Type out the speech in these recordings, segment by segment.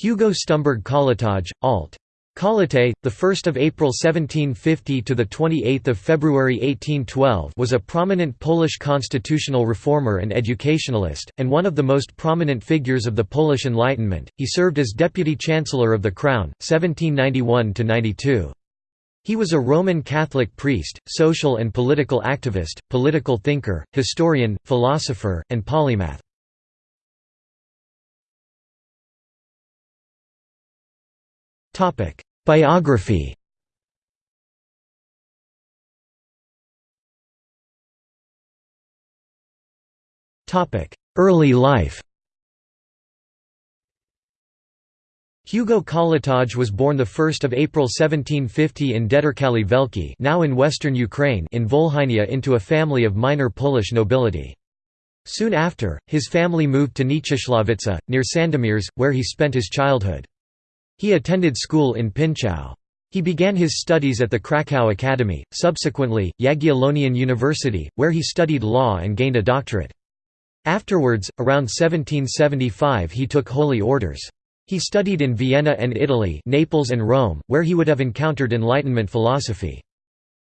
Hugo Stumberg Kołłątaj, alt. Kołłątay, the 1st of April 1750 to the 28th of February 1812, was a prominent Polish constitutional reformer and educationalist, and one of the most prominent figures of the Polish Enlightenment. He served as deputy chancellor of the crown 1791 to 92. He was a Roman Catholic priest, social and political activist, political thinker, historian, philosopher, and polymath. Biography Early life Hugo Kołłątaj was born 1 April 1750 in Dederkali Velki now in western Ukraine in Volhynia into a family of minor Polish nobility. Soon after, his family moved to Nieciesławice, near Sandomierz, where he spent his childhood. He attended school in Pińczów. He began his studies at the Krakow Academy, subsequently, Jagiellonian University, where he studied law and gained a doctorate. Afterwards, around 1775 he took holy orders. He studied in Vienna and Italy Naples and Rome, where he would have encountered Enlightenment philosophy.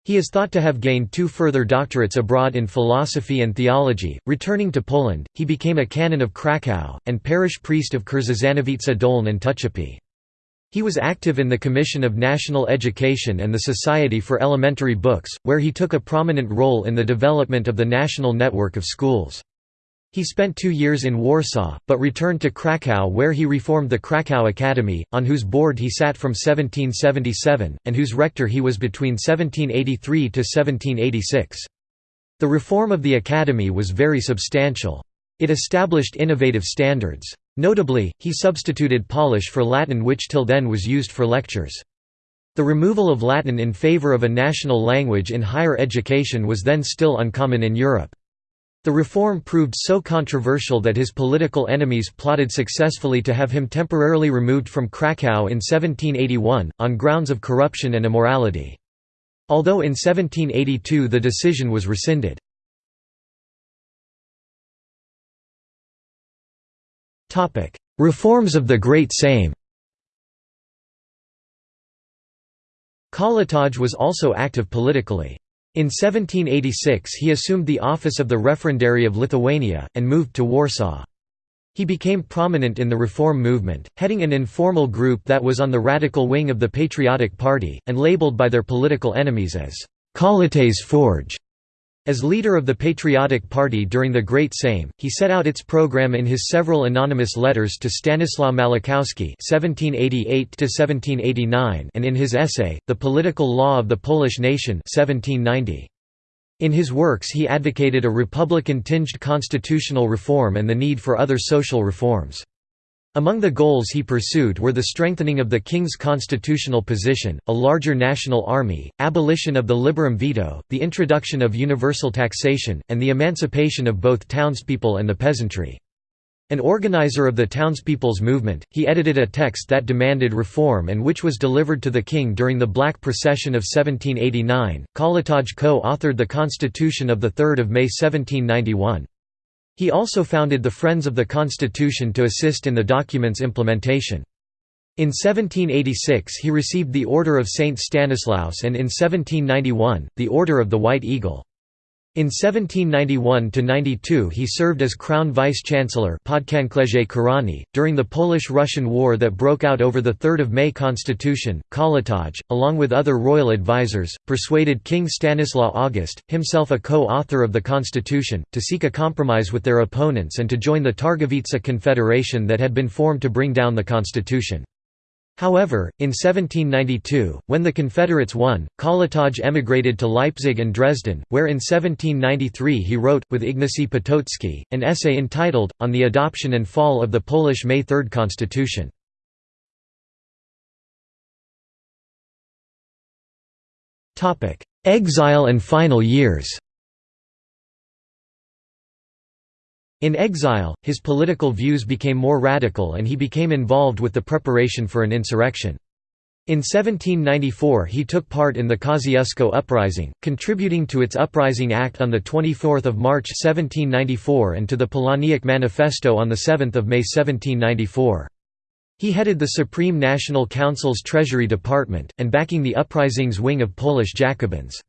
He is thought to have gained two further doctorates abroad in philosophy and theology. Returning to Poland, he became a canon of Krakow, and parish priest of Kurzeszanowice Dolne and Tuczepi. He was active in the Commission of National Education and the Society for Elementary Books, where he took a prominent role in the development of the national network of schools. He spent two years in Warsaw, but returned to Krakow where he reformed the Krakow Academy, on whose board he sat from 1777, and whose rector he was between 1783 to 1786. The reform of the academy was very substantial. It established innovative standards. Notably, he substituted Polish for Latin which till then was used for lectures. The removal of Latin in favor of a national language in higher education was then still uncommon in Europe. The reform proved so controversial that his political enemies plotted successfully to have him temporarily removed from Krakow in 1781, on grounds of corruption and immorality. Although in 1782 the decision was rescinded. Reforms of the Great Sejm Kołłątaj was also active politically. In 1786 he assumed the office of the Referendary of Lithuania, and moved to Warsaw. He became prominent in the reform movement, heading an informal group that was on the radical wing of the Patriotic Party, and labeled by their political enemies as Kołłątaj's Forge. As leader of the Patriotic Party during the Great Sejm, he set out its program in his several anonymous letters to Stanislaw Malachowski (1788–1789) and in his essay, *The Political Law of the Polish Nation* (1790). In his works he advocated a republican-tinged constitutional reform and the need for other social reforms. Among the goals he pursued were the strengthening of the king's constitutional position, a larger national army, abolition of the liberum veto, the introduction of universal taxation, and the emancipation of both townspeople and the peasantry. An organizer of the townspeople's movement, he edited a text that demanded reform and which was delivered to the king during the Black Procession of 1789. Kołłątaj co-authored the Constitution of 3 May 1791. He also founded the Friends of the Constitution to assist in the document's implementation. In 1786 he received the Order of St. Stanislaus and in 1791, the Order of the White Eagle. In 1791–92 he served as Crown Vice-Chancellor during the Polish–Russian War that broke out over the 3 May Constitution. Kołłątaj, along with other royal advisers, persuaded King Stanislaw August, himself a co-author of the constitution, to seek a compromise with their opponents and to join the Targowica Confederation that had been formed to bring down the constitution. However, in 1792, when the Confederates won, Kołłątaj emigrated to Leipzig and Dresden, where in 1793 he wrote, with Ignacy Potocki, an essay entitled, On the Adoption and Fall of the Polish May Third Constitution. Exile and final years In exile, his political views became more radical and he became involved with the preparation for an insurrection. In 1794 he took part in the Kosciuszko Uprising, contributing to its Uprising Act on 24 March 1794 and to the Polaniec Manifesto on 7 May 1794. He headed the Supreme National Council's Treasury Department, and backing the uprising's wing of Polish Jacobins.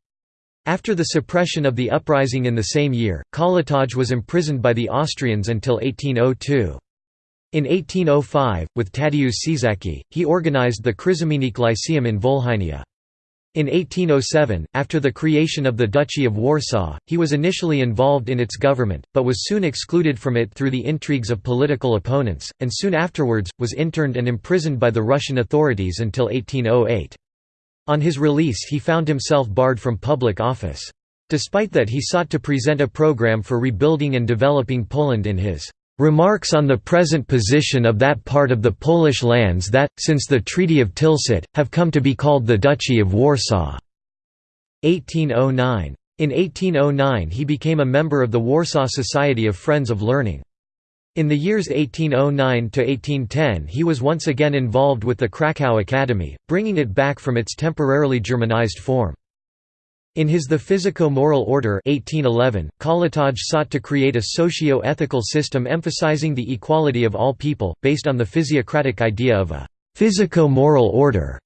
After the suppression of the uprising in the same year, Kołłątaj was imprisoned by the Austrians until 1802. In 1805, with Tadeusz Czacki, he organized the Krzemieniec Lyceum in Volhynia. In 1807, after the creation of the Duchy of Warsaw, he was initially involved in its government, but was soon excluded from it through the intrigues of political opponents, and soon afterwards, was interned and imprisoned by the Russian authorities until 1808. On his release he found himself barred from public office. Despite that he sought to present a program for rebuilding and developing Poland in his Remarks on the present position of that part of the Polish lands that, since the Treaty of Tilsit, have come to be called the Duchy of Warsaw. 1809. In 1809 he became a member of the Warsaw Society of Friends of Learning. In the years 1809–1810 he was once again involved with the Krakow Academy, bringing it back from its temporarily Germanized form. In his The Physico-Moral Order 1811, Kołłątaj sought to create a socio-ethical system emphasizing the equality of all people, based on the physiocratic idea of a «physico-moral order».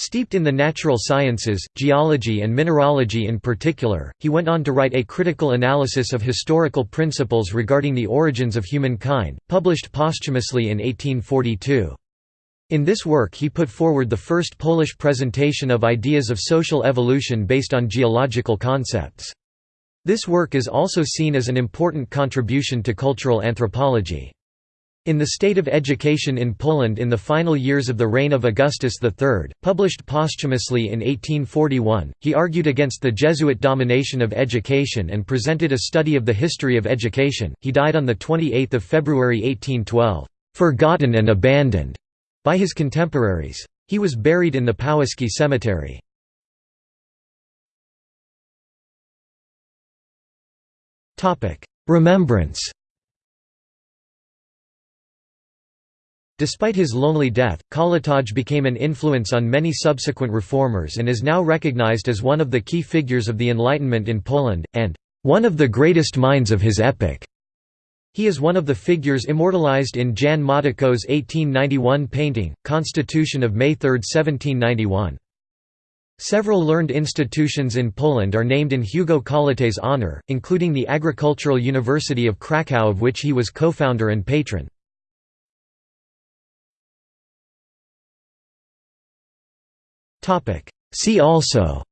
Steeped in the natural sciences, geology and mineralogy in particular, he went on to write a critical analysis of historical principles regarding the origins of humankind, published posthumously in 1842. In this work he put forward the first Polish presentation of ideas of social evolution based on geological concepts. This work is also seen as an important contribution to cultural anthropology. In the State of Education in Poland in the final years of the reign of Augustus III, published posthumously in 1841, he argued against the Jesuit domination of education and presented a study of the history of education. He died on the 28th February 1812, "forgotten and abandoned." by his contemporaries. He was buried in the Powązki Cemetery. Remembrance Despite his lonely death, Kołłątaj became an influence on many subsequent reformers and is now recognized as one of the key figures of the Enlightenment in Poland, and one of the greatest minds of his epoch. He is one of the figures immortalized in Jan Matejko's 1891 painting, Constitution of May 3, 1791. Several learned institutions in Poland are named in Hugo Kołłątaj's honor, including the Agricultural University of Kraków of which he was co-founder and patron. See also.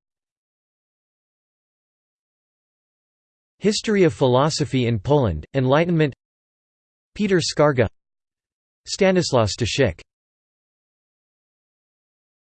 History of philosophy in Poland, Enlightenment. Peter Skarga. Stanislaw Staszic